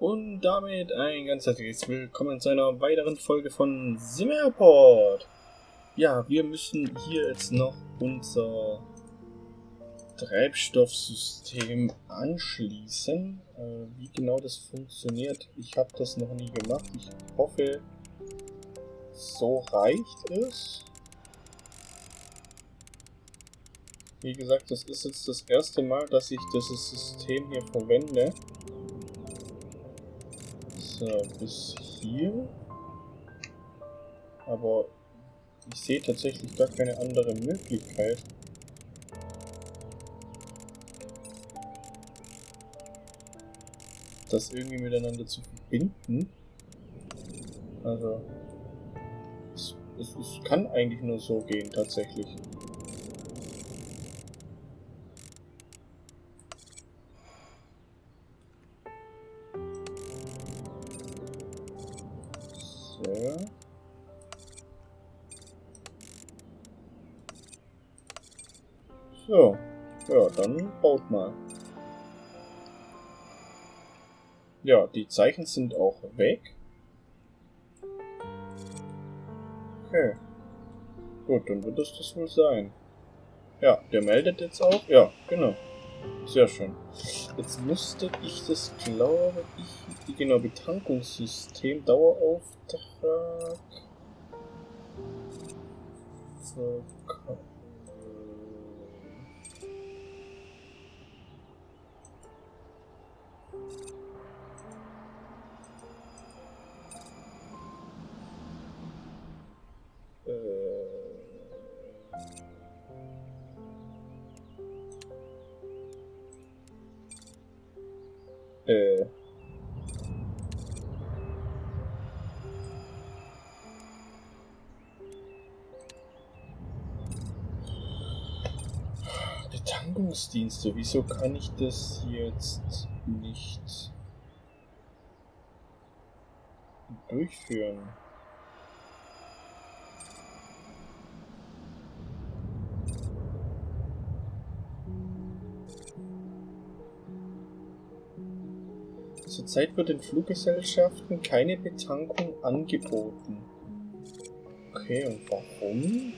Und damit ein ganz herzliches Willkommen zu einer weiteren Folge von Simmerport. Ja, wir müssen hier jetzt noch unser Treibstoffsystem anschließen. Äh, wie genau das funktioniert, ich habe das noch nie gemacht. Ich hoffe, so reicht es. Wie gesagt, das ist jetzt das erste Mal, dass ich dieses System hier verwende. So, bis hier. Aber ich sehe tatsächlich gar keine andere Möglichkeit. Das irgendwie miteinander zu verbinden. Also, es, es, es kann eigentlich nur so gehen, tatsächlich. So. Ja, dann baut mal. Ja, die Zeichen sind auch weg. Okay. Gut, dann wird es das wohl sein. Ja, der meldet jetzt auch. Ja, genau. Sehr schön. Jetzt müsste ich das, glaube ich, genau, Betankungssystem, Dauerauftrag. Verkauf. Äh. Betankungsdienste, wieso kann ich das jetzt nicht durchführen? Zurzeit wird den Fluggesellschaften keine Betankung angeboten. Okay, und warum?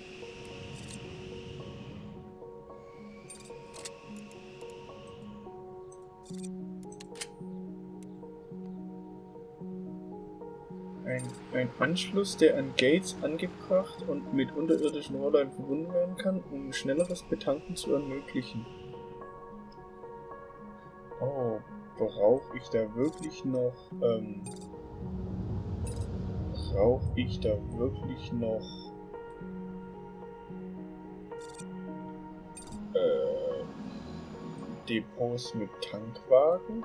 Ein, ein, Anschluss, der an Gates angebracht und mit unterirdischen Rohrleiten verbunden werden kann, um schnelleres Betanken zu ermöglichen. Oh, brauche ich da wirklich noch, ähm, brauche ich da wirklich noch, äh, Depots mit Tankwagen?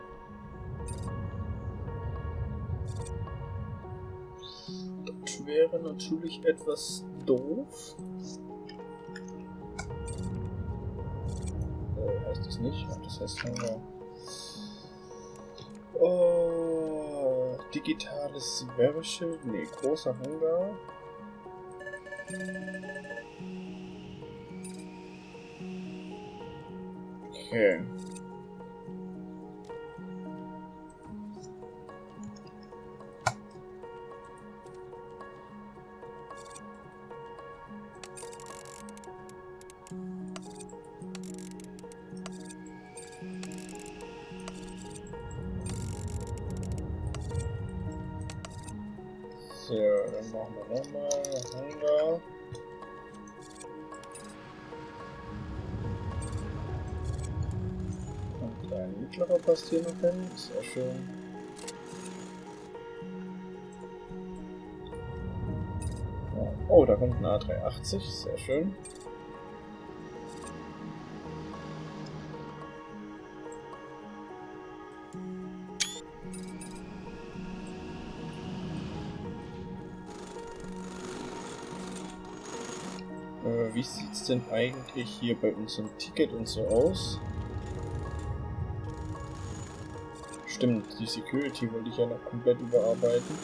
Das wäre natürlich etwas doof. Äh, heißt das nicht? Das heißt, wir Oh, digitales Werbeschild. Nee, großer Hangar. Okay. Dann machen wir nochmal Hangar. Ein mittlerer passt hier noch hin. Sehr schön. Oh, da kommt ein A380. Sehr schön. Wie sieht es denn eigentlich hier bei unserem Ticket und so aus? Stimmt, die Security wollte ich ja noch komplett überarbeiten.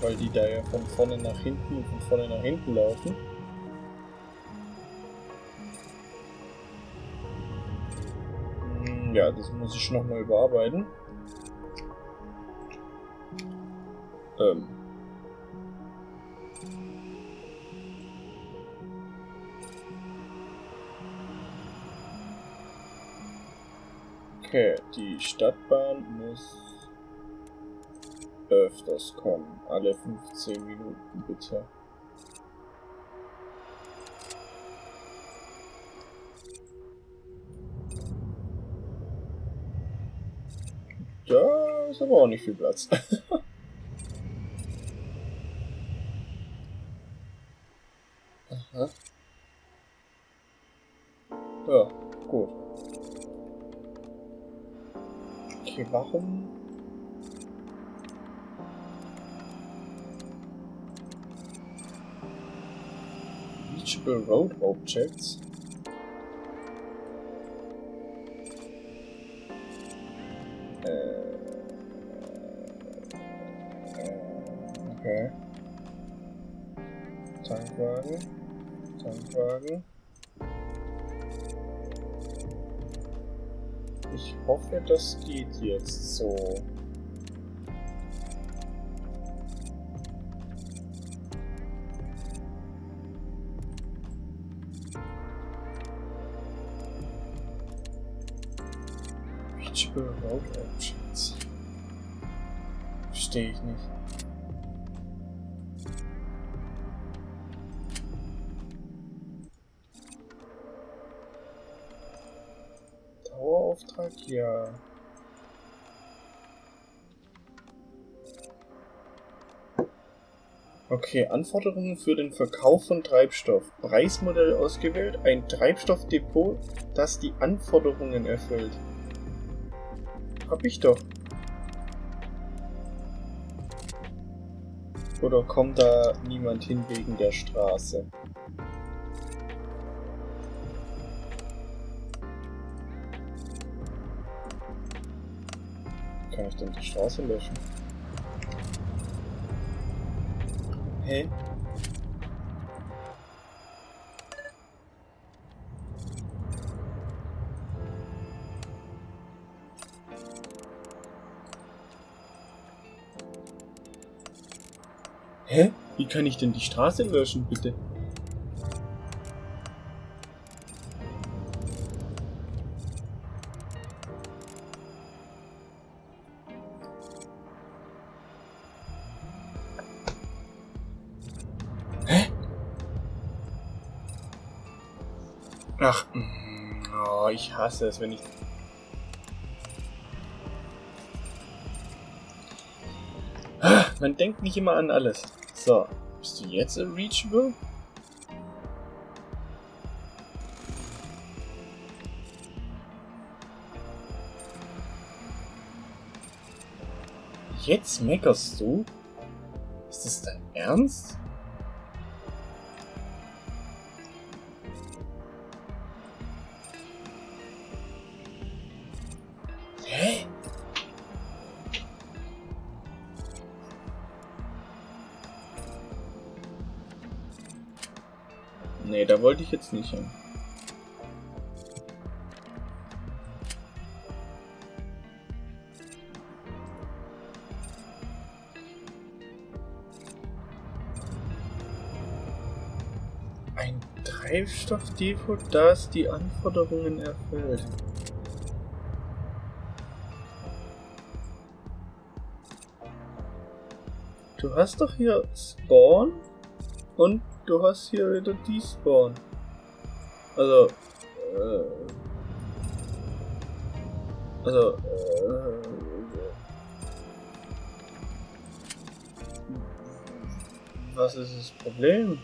Weil die da ja von vorne nach hinten und von vorne nach hinten laufen. Hm, ja, das muss ich nochmal überarbeiten. Ähm. Okay, die Stadtbahn muss öfters kommen. Alle 15 Minuten bitte. Da ist aber auch nicht viel Platz. warum? Reachable Road Objects? Das geht jetzt so. Ja. Okay, Anforderungen für den Verkauf von Treibstoff. Preismodell ausgewählt. Ein Treibstoffdepot, das die Anforderungen erfüllt. Hab ich doch. Oder kommt da niemand hin wegen der Straße? Ich denn die Straße löschen? Hä? Hä? Wie kann ich denn die Straße löschen, bitte? Ach, mm, oh, ich hasse es, wenn ich... Ah, Man denkt nicht immer an alles. So, bist du jetzt reachable? Jetzt meckerst du? Ist das dein Ernst? Jetzt nicht hin. Ein Treibstoffdepot, das die Anforderungen erfüllt. Du hast doch hier Spawn und du hast hier wieder Despawn. Also, äh, also, äh, was ist das Problem?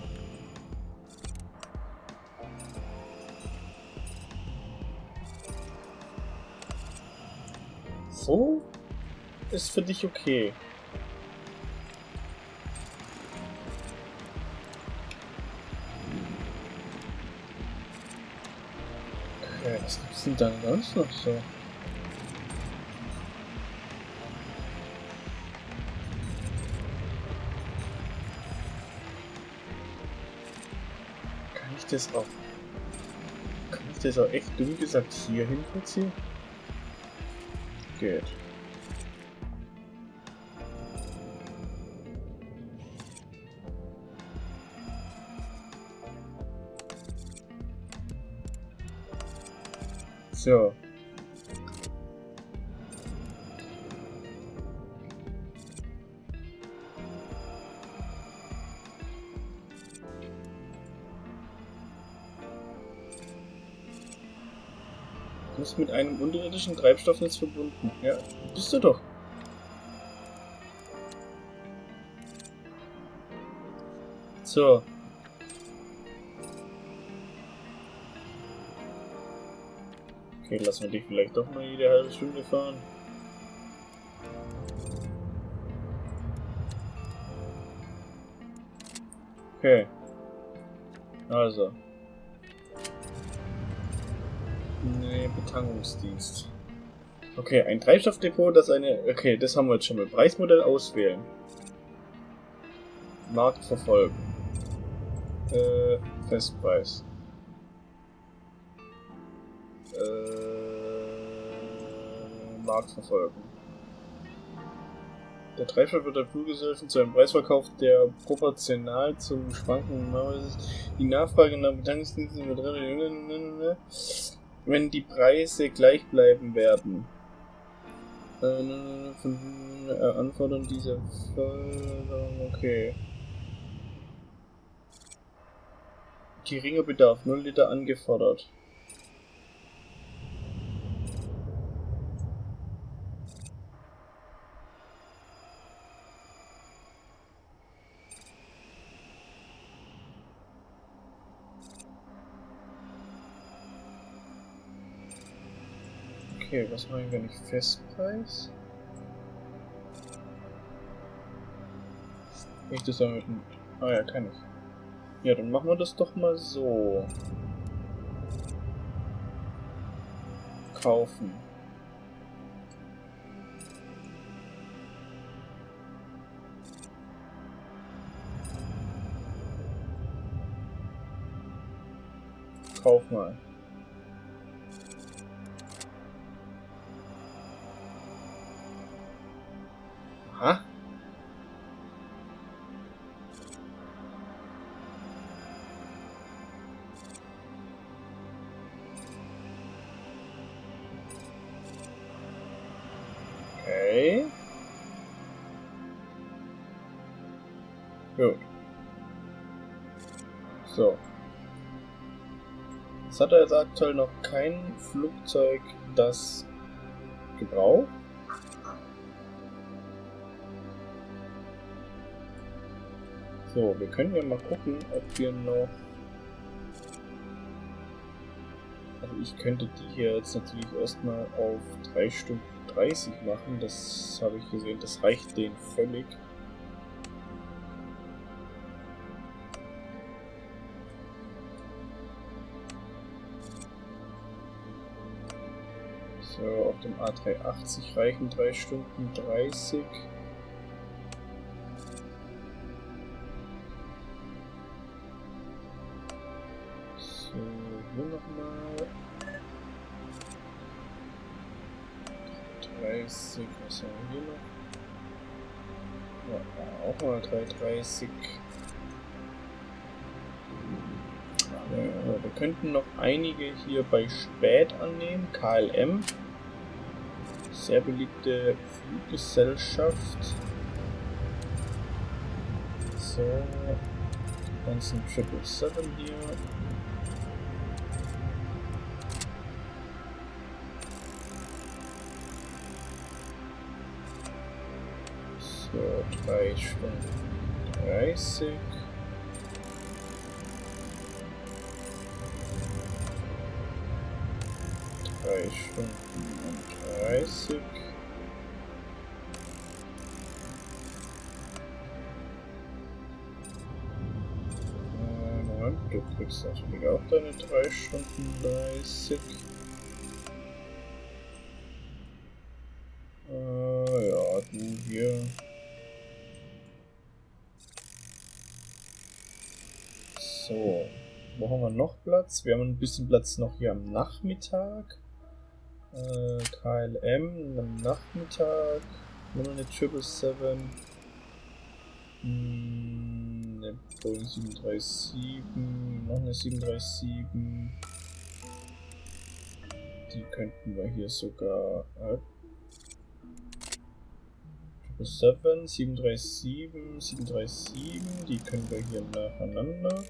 So ist für dich okay. Denn dann sonst noch so? Kann ich das auch... Kann ich das auch echt dumm gesagt hier hin platzieren? geht. So. Du bist mit einem unterirdischen Treibstoffnetz verbunden. Ja, bist du doch. So. Okay, lassen wir dich vielleicht doch mal jede halbe Stunde fahren. Okay. Also. Nee, Betankungsdienst. Okay, ein Treibstoffdepot, das eine... Okay, das haben wir jetzt schon mal. Preismodell auswählen. Markt verfolgen. Äh, Festpreis. Äh, Markt verfolgen. Der Treibstoff wird der Fluggesellschaft zu einem Preis verkauft, der proportional zum Schwanken ist. Die Nachfrage nach Betankungsdiensten wird wenn die Preise gleich bleiben werden. Von, äh, anfordern diese Förderung, okay. Geringer Bedarf, 0 Liter angefordert. Okay, was machen wir nicht? Festpreis? Ich das damit. Ah ja, kann ich. Ja, dann machen wir das doch mal so. Kaufen. Kauf mal. Gut. So. Jetzt hat er jetzt aktuell noch kein Flugzeug, das gebraucht. So, wir können ja mal gucken, ob wir noch... Also ich könnte die hier jetzt natürlich erstmal auf 3 Stunden 30 machen. Das habe ich gesehen, das reicht denen völlig. Auf dem A380 reichen 3 Stunden 30. hier nochmal. 30, was haben wir hier noch? Ja, auch mal 330. Ja, wir könnten noch einige hier bei Spät annehmen. KLM. Sehr beliebte Fluggesellschaft. So. Ganzen 777 hier. So, 3 Stunden 30. Drei Stunden und 30. Äh, Moment, du kriegst natürlich auch deine 3 Stunden 30. Äh, ja, du hier. So, wo haben wir noch Platz? Wir haben ein bisschen Platz noch hier am Nachmittag. Äh, KLM am Nachmittag. Nur eine 777. Hm, eine Boeing 737. Noch eine 737. Die könnten wir hier sogar. Äh, 7, 737, 737, die können wir hier nacheinander.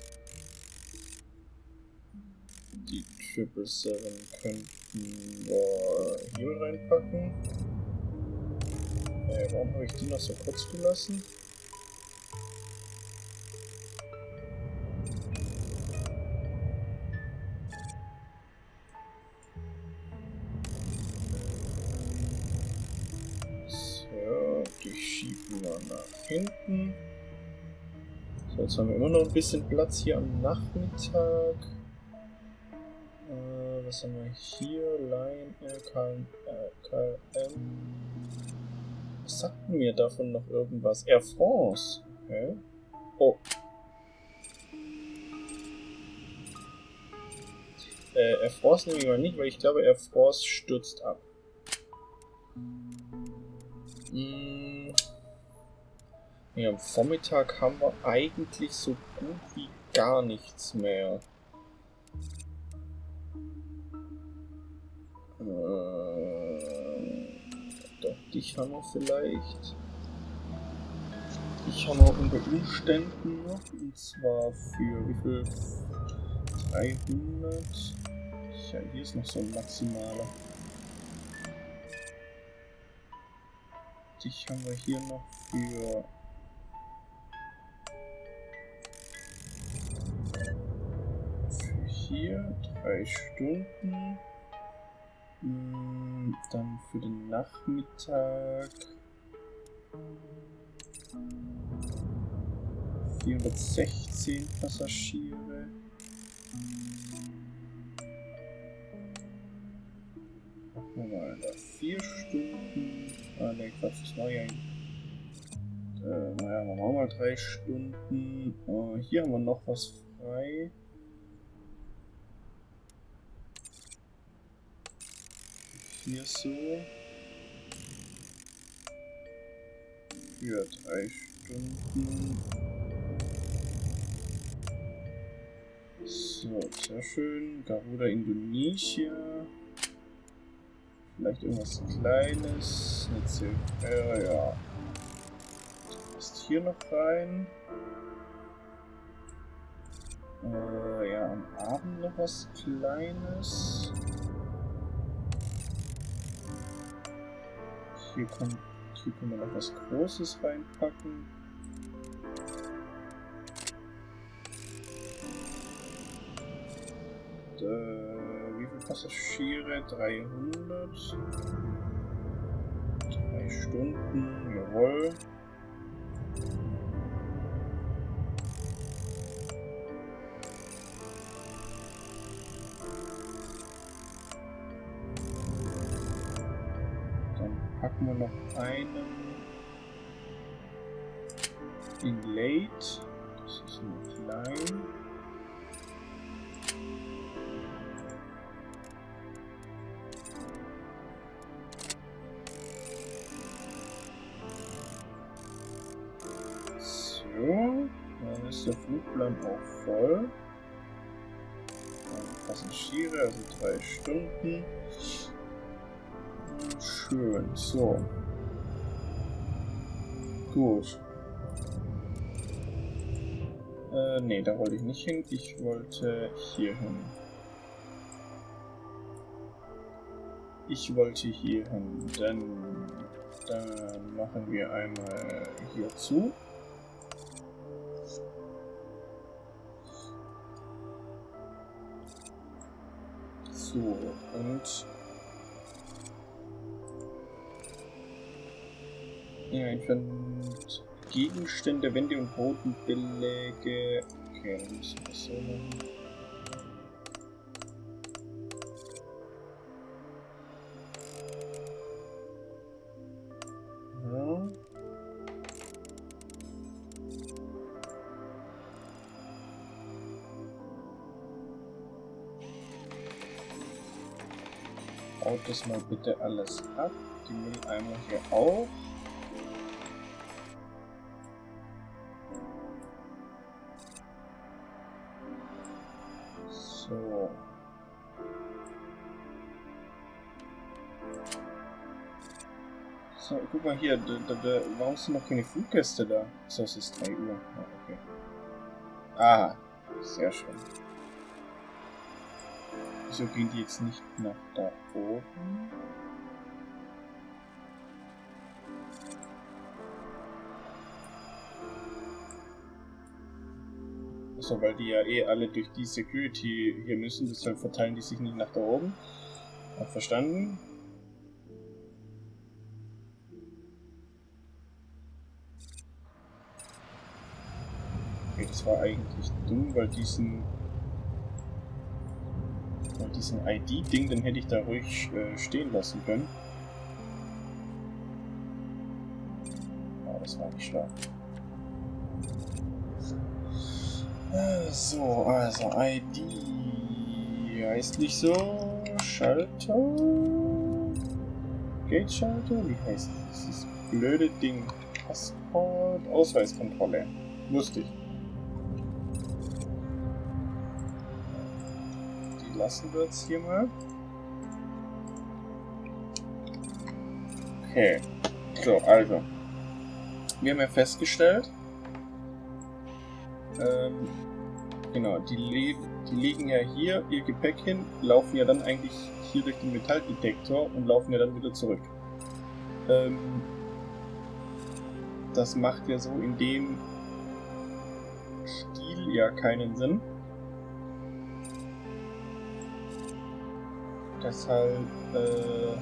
Die 777 könnten wir hier reinpacken. Äh, warum habe ich die noch so kurz gelassen? hinten. So, jetzt haben wir immer noch ein bisschen Platz hier am Nachmittag. Äh, was haben wir hier? Line, KLM. KLM. Was sagten mir davon noch irgendwas? Air France. Okay. Oh. Äh, Air France nehme ich mal nicht, weil ich glaube, Air France stürzt ab. Hm. Ja, am Vormittag haben wir eigentlich so gut wie gar nichts mehr. Äh, doch, dich haben wir vielleicht. Ich habe wir unter Umständen noch, und zwar für wie viel? 300. Ja, hier ist noch so ein maximaler. Dich haben wir hier noch für hier, drei Stunden. Hm, dann für den Nachmittag 416 Passagiere. Machen wir mal da vier Stunden. Ah ne, Quatsch, das war ja ein äh, naja, machen wir mal drei Stunden. Uh, hier haben wir noch was frei. Hier so für drei Stunden. So, sehr schön. Garuda Indonesia. Vielleicht irgendwas Kleines. Eine äh, ja. Passt hier noch rein. Äh, ja, am Abend noch was Kleines. Hier, kommt, hier können wir noch was Großes reinpacken. Und, äh, wie viele Passagiere? 300. Drei Stunden, jawohl. Wir noch einen in Late. Das ist nur klein. So, dann ist der Flugplan auch voll. Passagiere, also drei Stunden. Schön, so. Gut. Äh, nee, da wollte ich nicht hin. Ich wollte hier hin. Ich wollte hier hin, denn dann machen wir einmal hier zu. So, und Ja, entfernt Gegenstände, Wände und Bodenbeläge. Okay, dann müssen wir so machen. Baut das mal bitte alles ab. Die Mülleimer hier auch. Mal hier, da, da, da, warum sind noch keine Fluggäste da? So, es ist 3 Uhr. Ja, okay. Ah, sehr schön. Wieso gehen die jetzt nicht nach da oben? Also, weil die ja eh alle durch die Security hier müssen, deshalb verteilen die sich nicht nach da oben. Hab verstanden. Das war eigentlich dumm, weil diesen weil diesen ID-Ding, den hätte ich da ruhig äh, stehen lassen können. Aber das war nicht schlau. Äh, so, also ID heißt nicht so. Schalter. Gate-Schalter? Wie heißt dieses blöde Ding? Passport, Ausweiskontrolle. Lustig. Lassen wir jetzt hier mal. Okay. So, also. Wir haben ja festgestellt, ähm, genau, die, le die legen ja hier ihr Gepäck hin, laufen ja dann eigentlich hier durch den Metalldetektor und laufen ja dann wieder zurück. Ähm, das macht ja so in dem Stil ja keinen Sinn. Deshalb äh,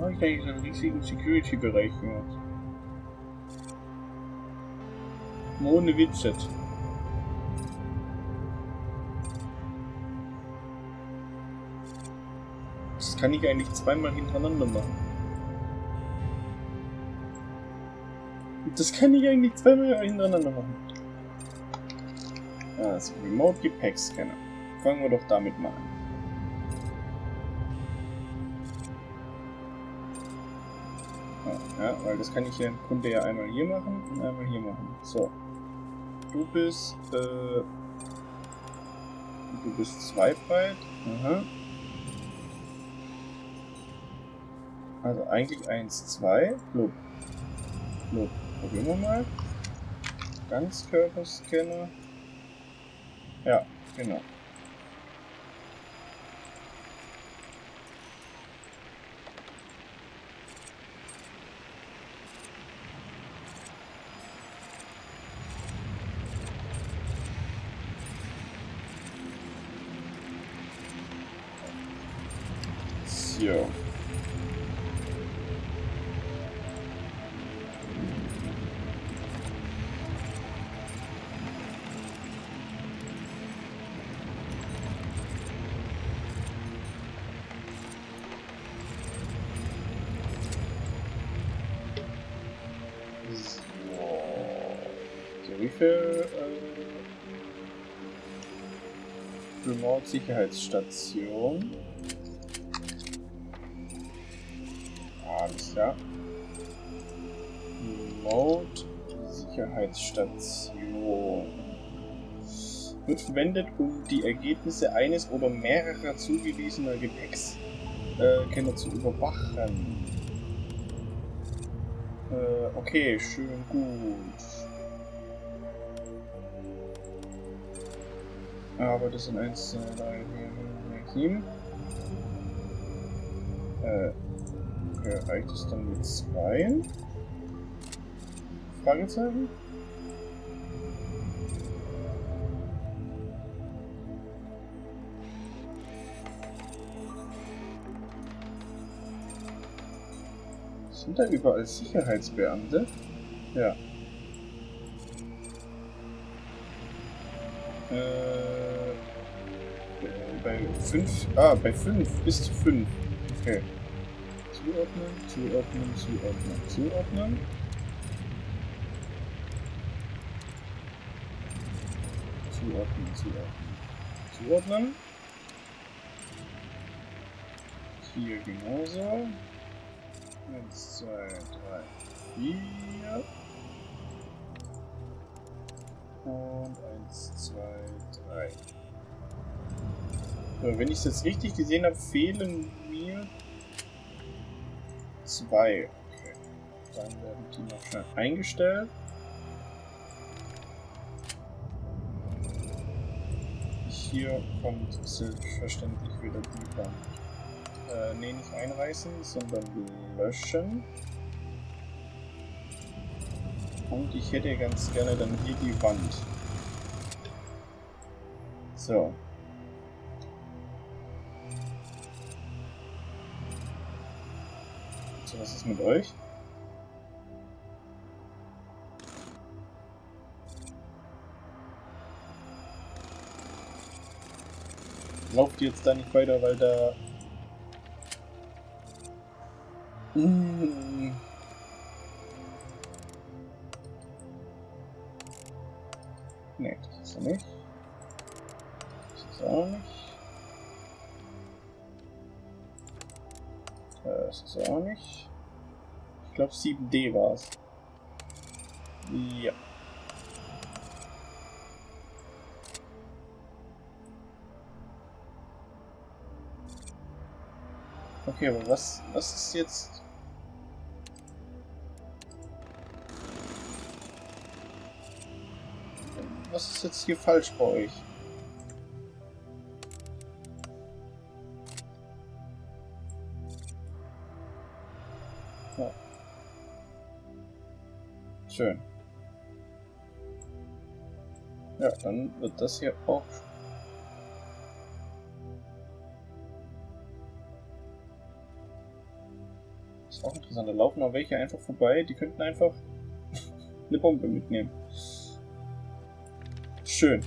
habe ich eigentlich einen riesigen Security-Bereich gemacht? Ohne Witz. Kann ich eigentlich zweimal hintereinander machen. Das kann ich eigentlich zweimal hintereinander machen. Also, Remote Gepäckscanner. Fangen wir doch damit mal an. Ja, weil das kann ich ja im Grunde ja einmal hier machen und einmal hier machen. So. Du bist, äh, du bist zweifrei. Aha. Also eigentlich 1, 2. Blub. Blub. Probieren wir mal. Ganzkörperscanner. Ja, genau. So. Remote Sicherheitsstation? Alles klar. Remote Sicherheitsstation. Wird verwendet, um die Ergebnisse eines oder mehrerer zugewiesener Gepäckscanner äh, zu überwachen. Äh, okay, schön gut. Aber das sind 1, 2, 3, 4, 5, 6, 7. Äh, reicht es dann mit zwei? Fragezeichen? Sind da überall Sicherheitsbeamte? Ja. Äh, bei 5. Ah, bei 5. Bis zu 5. Okay. Zuordnen, zuordnen, zuordnen, zuordnen. Zuordnen, zuordnen. Zuordnen. Hier genauso. 1, 2, 3, 4. Und 1, 2, 3. So, wenn ich es jetzt richtig gesehen habe, fehlen mir zwei. Okay. Dann werden die noch schnell eingestellt. Hier kommt selbstverständlich wieder die Wand. Äh, nee, nicht einreißen, sondern löschen. Und ich hätte ganz gerne dann hier die Wand. So. Was ist mit euch? Lauft jetzt da nicht weiter, weil da... Mmh. Nee, das ist er nicht. Das ist auch nicht. Das ist auch nicht. Ich glaube 7D war es. Ja. Okay, aber was, was ist jetzt Was ist jetzt hier falsch bei euch? Schön. Ja, dann wird das hier auch ist auch interessant. Da laufen auch welche einfach vorbei, die könnten einfach eine Bombe mitnehmen. Schön.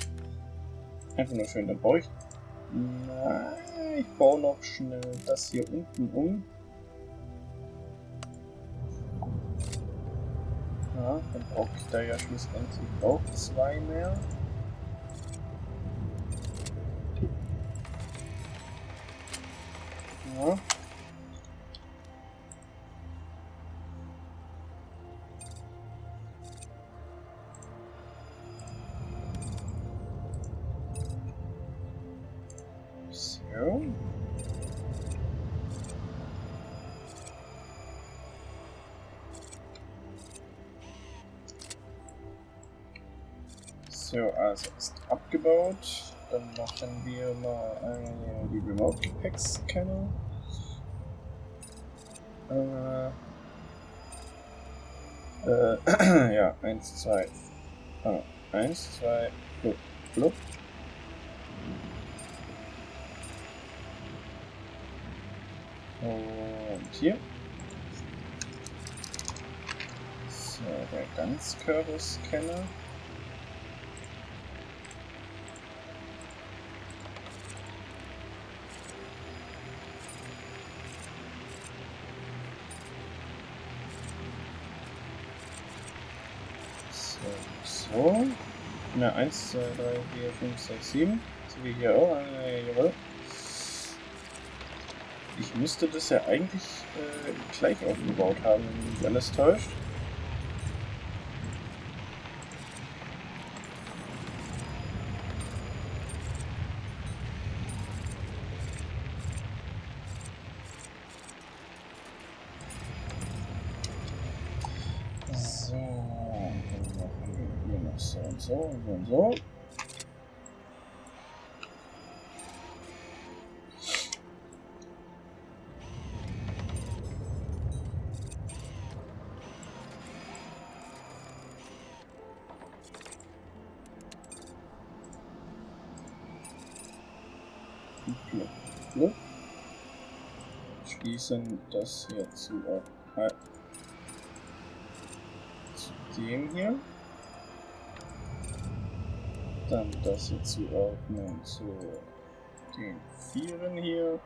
Einfach nur schön. Dann baue ich... Nein, ich baue noch schnell das hier unten um. Ja, dann brauche ich da ja schlussendlich auch zwei mehr. Ja. Abgebaut. Dann machen wir mal eine, die Remote Pack Scanner. Äh, äh, ja, 1, 2. Ah, 1, 2, blub, blub. Und hier. So, der Ganzkörper-Scanner. Na, 1, 2, 3, 4, 5, 6, 7. So wie hier auch. Äh, jawohl. Ich müsste das ja eigentlich äh, gleich aufgebaut haben, wenn mich alles täuscht. So, so, so. Schließen das hier zu, äh, zu dem hier. Dann das hier zuordnen zu den Vieren hier.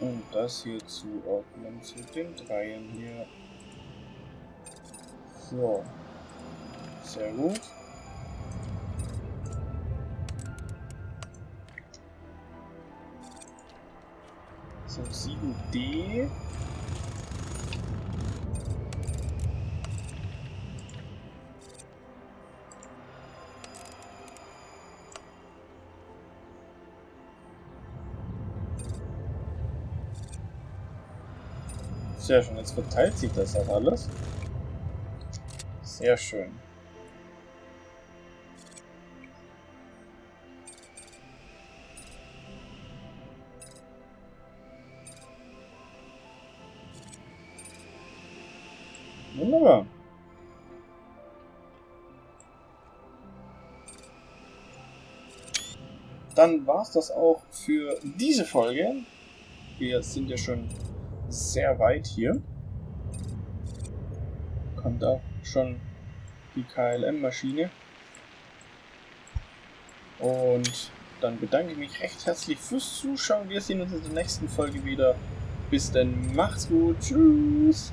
Und das hier zuordnen zu den Dreien hier. So. Sehr gut. So, 7D. Sehr schön, jetzt verteilt sich das auch alles. Sehr schön. Wunderbar. Dann war es das auch für diese Folge. Wir sind ja schon sehr weit hier. Kommt auch schon die KLM-Maschine. Und dann bedanke ich mich recht herzlich fürs Zuschauen. Wir sehen uns in der nächsten Folge wieder. Bis dann, macht's gut, tschüss.